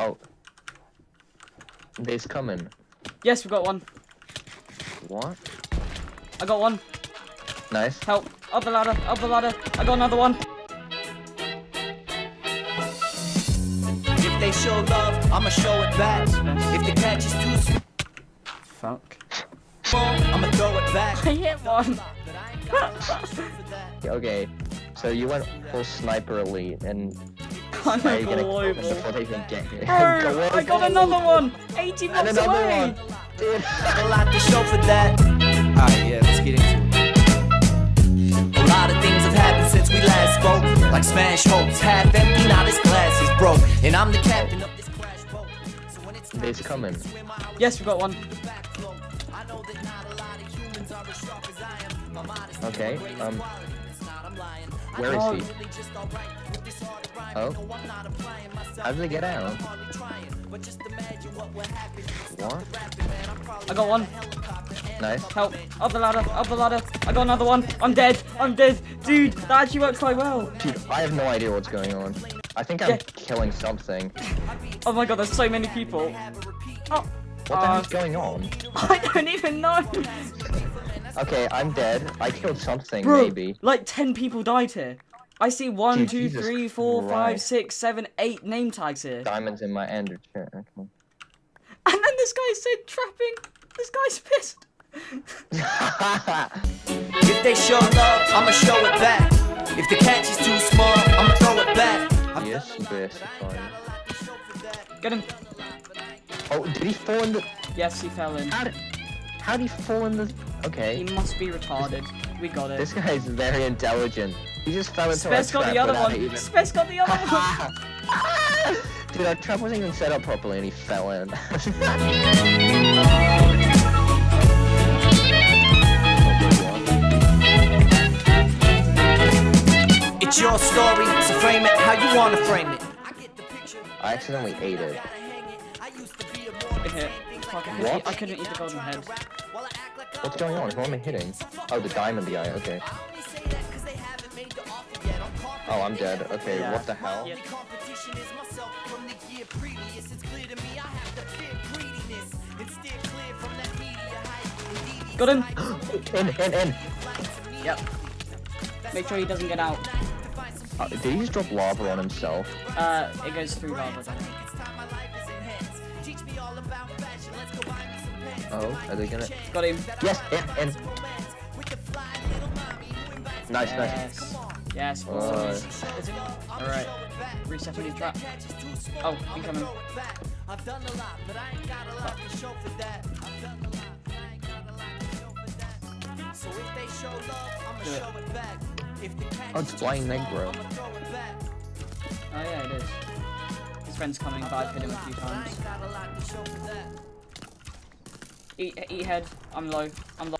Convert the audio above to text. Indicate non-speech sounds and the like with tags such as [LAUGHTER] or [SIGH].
Oh. They's coming. Yes, we got one. What? I got one. Nice. Help. Up the ladder. Up the ladder. I got another one. If they show love, I'ma show it back. If the catch is too Fuck. I'ma throw it back. [LAUGHS] I hit one. [LAUGHS] Okay. So you went full sniper elite and I'm now you're gonna global. before they even get here. Bro, [LAUGHS] I got another one. 80 And blocks another away. one. Dude. A lot to show for that. Alright, yeah, let's get into it. A lot of things have happened since we last spoke. Like smash hopes, half empty, now this glass is broke. And I'm the captain of this crash boat. So when it's They's coming. Yes, we got one. backflow, I know that not a lot of humans are as sharp as I am. My mind is Okay, um, quality, it's I'm lying. Where Oh. he? Really just alright with this hard rhyme. Oh. No, I'm not applying myself. How did they get out? hardly trying. But just imagine what would happen. What? I got one. Nice. Help. Up the ladder. Up the ladder. I got another one. I'm dead. I'm dead. Dude, that actually works quite well. Dude, I have no idea what's going on. I think I'm Yeah. killing something. Oh my god, there's so many people. Oh, What the Uh, heck's going on? [LAUGHS] I don't even know. Okay, I'm dead. I killed something, Bro, maybe. like 10 people died here. I see one, Dude, two, Jesus three, four, five, Christ. six, seven, eight name tags here. Diamonds in my ender chair. Okay. And then this guy said trapping. This guy's pissed. [LAUGHS] If they show love, I'ma show it back. If the catch is too small, I'ma throw it back. yes, specifying. Get him. Oh, did he fall in the? Yes, he fell in. How did? How did he fall in the? He must be retarded. We got it. this guy is very intelligent. He just fell into Spez a got the other one. even- Spez got the other one. Dude, our trap wasn't even set up properly, and he fell in. [LAUGHS] It's your story, so frame it how you wanna frame it. I accidentally ate it. Good hit. Fuck, I couldn't What? I couldn't eat the golden head. What's going on? Who am I hitting? Oh, the diamond guy. Okay. Oh, I'm dead. Okay, Yeah. what the hell? Yeah. Competition is myself from the year previous. It's clear to me I have to fear greediness and steer clear from that media hype. Got him. [GASPS] In, in, in. Yep. Make sure he doesn't get out. Uh, did he just drop lava on himself? Uh, it goes through lava. Oh, are they gonna? Got him. Yes, in, in. Nice, nice. Yes. Yes. Uh, Alright. Resetting his trap. Oh, incoming. I've done a lot, but I ain't got a lot to show for that. I've done a lot, but I ain't got a lot to show for that. So if they show love, I'ma show it back. If the catch Oh, it's too Negro. I'ma throw it back. Oh yeah, it is. His friend's coming, but I've hit him a few times. Eat, eat head. I'm low. I'm low.